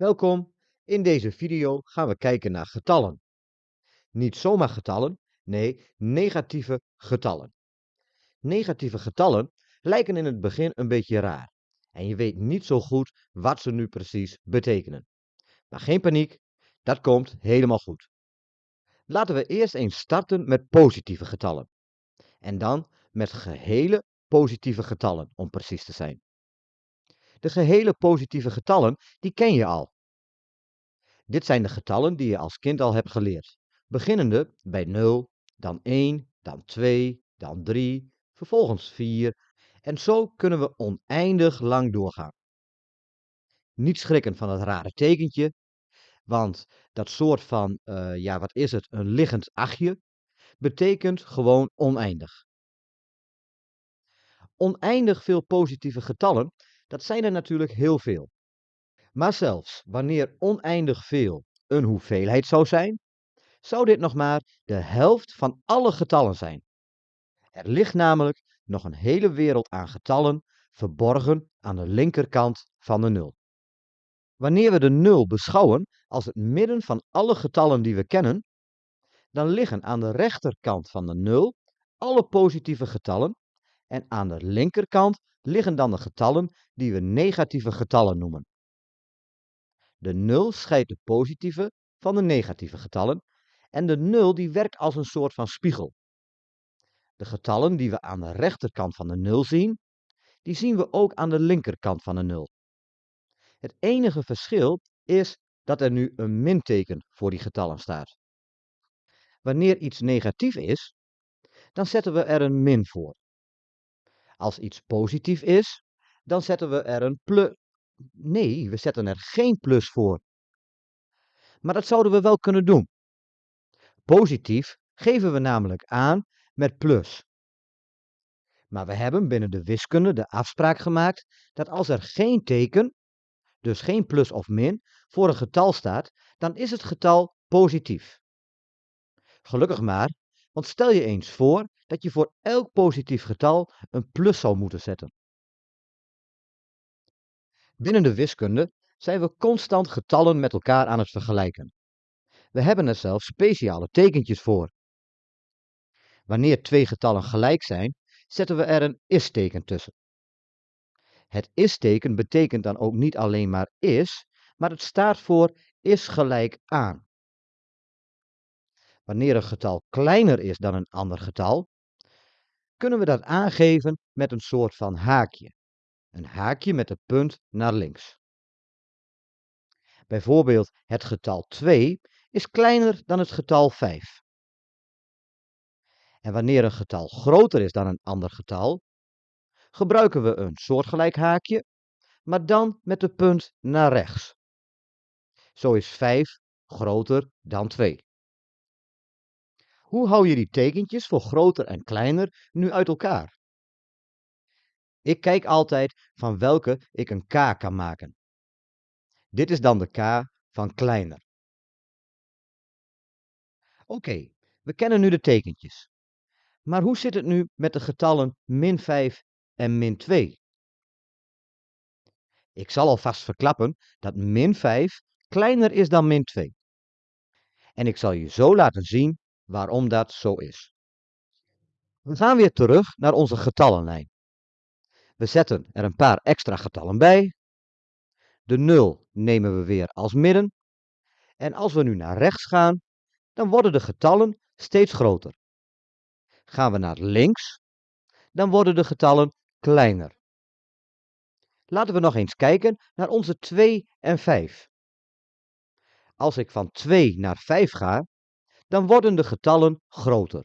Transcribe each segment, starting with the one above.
Welkom, in deze video gaan we kijken naar getallen. Niet zomaar getallen, nee, negatieve getallen. Negatieve getallen lijken in het begin een beetje raar en je weet niet zo goed wat ze nu precies betekenen. Maar geen paniek, dat komt helemaal goed. Laten we eerst eens starten met positieve getallen. En dan met gehele positieve getallen, om precies te zijn. De gehele positieve getallen, die ken je al. Dit zijn de getallen die je als kind al hebt geleerd. Beginnende bij 0, dan 1, dan 2, dan 3, vervolgens 4 en zo kunnen we oneindig lang doorgaan. Niet schrikken van het rare tekentje, want dat soort van, uh, ja wat is het, een liggend achtje, betekent gewoon oneindig. Oneindig veel positieve getallen, dat zijn er natuurlijk heel veel. Maar zelfs wanneer oneindig veel een hoeveelheid zou zijn, zou dit nog maar de helft van alle getallen zijn. Er ligt namelijk nog een hele wereld aan getallen verborgen aan de linkerkant van de nul. Wanneer we de nul beschouwen als het midden van alle getallen die we kennen, dan liggen aan de rechterkant van de nul alle positieve getallen en aan de linkerkant liggen dan de getallen die we negatieve getallen noemen. De nul scheidt de positieve van de negatieve getallen en de nul die werkt als een soort van spiegel. De getallen die we aan de rechterkant van de nul zien, die zien we ook aan de linkerkant van de nul. Het enige verschil is dat er nu een minteken voor die getallen staat. Wanneer iets negatief is, dan zetten we er een min voor. Als iets positief is, dan zetten we er een plus. Nee, we zetten er geen plus voor. Maar dat zouden we wel kunnen doen. Positief geven we namelijk aan met plus. Maar we hebben binnen de wiskunde de afspraak gemaakt dat als er geen teken, dus geen plus of min, voor een getal staat, dan is het getal positief. Gelukkig maar, want stel je eens voor dat je voor elk positief getal een plus zou moeten zetten. Binnen de wiskunde zijn we constant getallen met elkaar aan het vergelijken. We hebben er zelfs speciale tekentjes voor. Wanneer twee getallen gelijk zijn, zetten we er een is-teken tussen. Het is-teken betekent dan ook niet alleen maar is, maar het staat voor is gelijk aan. Wanneer een getal kleiner is dan een ander getal, kunnen we dat aangeven met een soort van haakje. Een haakje met de punt naar links. Bijvoorbeeld het getal 2 is kleiner dan het getal 5. En wanneer een getal groter is dan een ander getal, gebruiken we een soortgelijk haakje, maar dan met de punt naar rechts. Zo is 5 groter dan 2. Hoe hou je die tekentjes voor groter en kleiner nu uit elkaar? Ik kijk altijd van welke ik een k kan maken. Dit is dan de k van kleiner. Oké, we kennen nu de tekentjes. Maar hoe zit het nu met de getallen min 5 en min 2? Ik zal alvast verklappen dat min 5 kleiner is dan min 2. En ik zal je zo laten zien waarom dat zo is. We gaan weer terug naar onze getallenlijn. We zetten er een paar extra getallen bij. De 0 nemen we weer als midden. En als we nu naar rechts gaan, dan worden de getallen steeds groter. Gaan we naar links, dan worden de getallen kleiner. Laten we nog eens kijken naar onze 2 en 5. Als ik van 2 naar 5 ga, dan worden de getallen groter.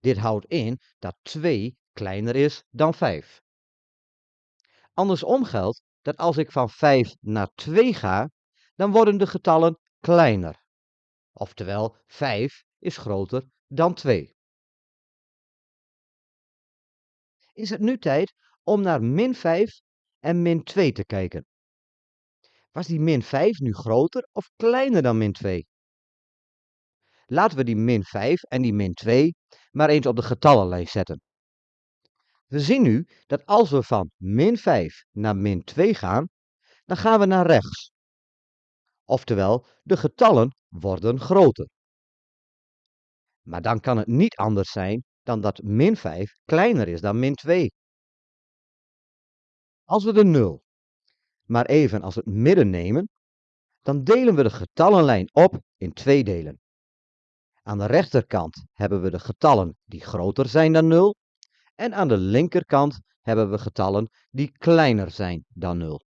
Dit houdt in dat 2 kleiner is dan 5. Andersom geldt dat als ik van 5 naar 2 ga, dan worden de getallen kleiner. Oftewel, 5 is groter dan 2. Is het nu tijd om naar min 5 en min 2 te kijken? Was die min 5 nu groter of kleiner dan min 2? Laten we die min 5 en die min 2 maar eens op de getallenlijst zetten. We zien nu dat als we van min 5 naar min 2 gaan, dan gaan we naar rechts. Oftewel, de getallen worden groter. Maar dan kan het niet anders zijn dan dat min 5 kleiner is dan min 2. Als we de 0 maar even als het midden nemen, dan delen we de getallenlijn op in twee delen. Aan de rechterkant hebben we de getallen die groter zijn dan 0 en aan de linkerkant hebben we getallen die kleiner zijn dan 0.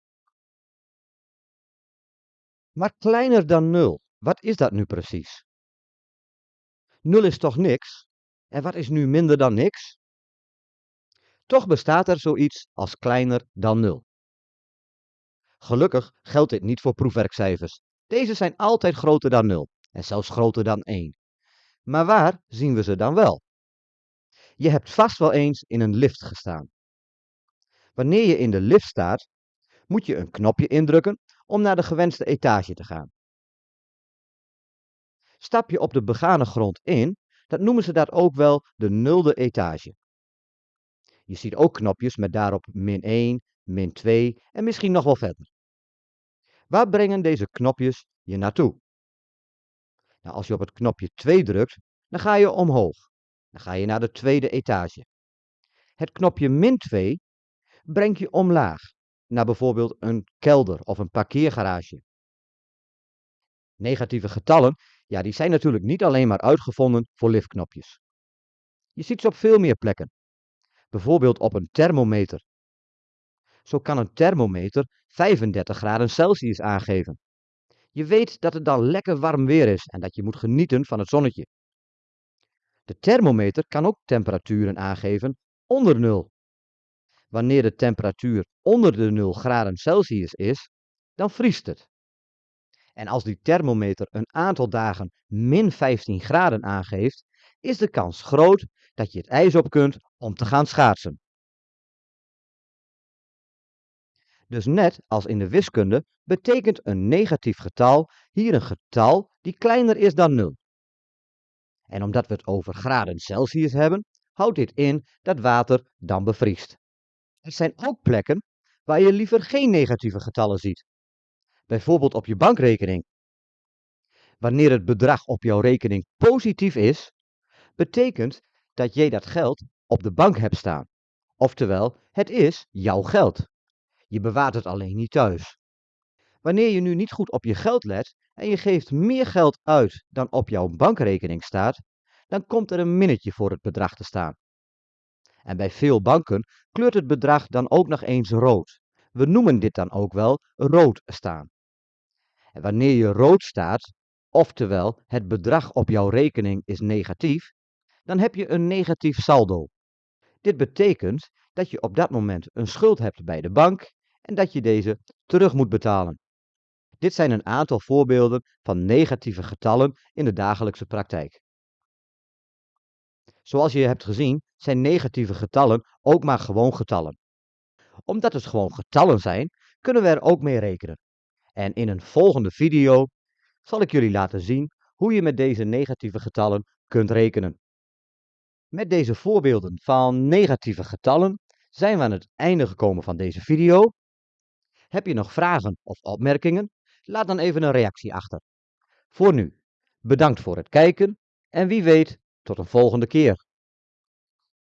Maar kleiner dan 0, wat is dat nu precies? 0 is toch niks? En wat is nu minder dan niks? Toch bestaat er zoiets als kleiner dan 0. Gelukkig geldt dit niet voor proefwerkcijfers. Deze zijn altijd groter dan 0 en zelfs groter dan 1. Maar waar zien we ze dan wel? Je hebt vast wel eens in een lift gestaan. Wanneer je in de lift staat, moet je een knopje indrukken om naar de gewenste etage te gaan. Stap je op de begane grond in, dan noemen ze dat ook wel de nulde etage. Je ziet ook knopjes met daarop min 1, min 2 en misschien nog wel verder. Waar brengen deze knopjes je naartoe? Nou, als je op het knopje 2 drukt, dan ga je omhoog. Dan ga je naar de tweede etage. Het knopje min 2 brengt je omlaag, naar bijvoorbeeld een kelder of een parkeergarage. Negatieve getallen, ja, die zijn natuurlijk niet alleen maar uitgevonden voor liftknopjes. Je ziet ze op veel meer plekken. Bijvoorbeeld op een thermometer. Zo kan een thermometer 35 graden Celsius aangeven. Je weet dat het dan lekker warm weer is en dat je moet genieten van het zonnetje. De thermometer kan ook temperaturen aangeven onder nul. Wanneer de temperatuur onder de 0 graden Celsius is, dan vriest het. En als die thermometer een aantal dagen min 15 graden aangeeft, is de kans groot dat je het ijs op kunt om te gaan schaatsen. Dus net als in de wiskunde betekent een negatief getal hier een getal die kleiner is dan 0. En omdat we het over graden Celsius hebben, houdt dit in dat water dan bevriest. Er zijn ook plekken waar je liever geen negatieve getallen ziet. Bijvoorbeeld op je bankrekening. Wanneer het bedrag op jouw rekening positief is, betekent dat jij dat geld op de bank hebt staan. Oftewel, het is jouw geld. Je bewaart het alleen niet thuis. Wanneer je nu niet goed op je geld let en je geeft meer geld uit dan op jouw bankrekening staat, dan komt er een minnetje voor het bedrag te staan. En bij veel banken kleurt het bedrag dan ook nog eens rood. We noemen dit dan ook wel rood staan. En wanneer je rood staat, oftewel het bedrag op jouw rekening is negatief, dan heb je een negatief saldo. Dit betekent dat je op dat moment een schuld hebt bij de bank en dat je deze terug moet betalen. Dit zijn een aantal voorbeelden van negatieve getallen in de dagelijkse praktijk. Zoals je hebt gezien zijn negatieve getallen ook maar gewoon getallen. Omdat het gewoon getallen zijn, kunnen we er ook mee rekenen. En in een volgende video zal ik jullie laten zien hoe je met deze negatieve getallen kunt rekenen. Met deze voorbeelden van negatieve getallen zijn we aan het einde gekomen van deze video. Heb je nog vragen of opmerkingen? Laat dan even een reactie achter. Voor nu, bedankt voor het kijken en wie weet tot een volgende keer.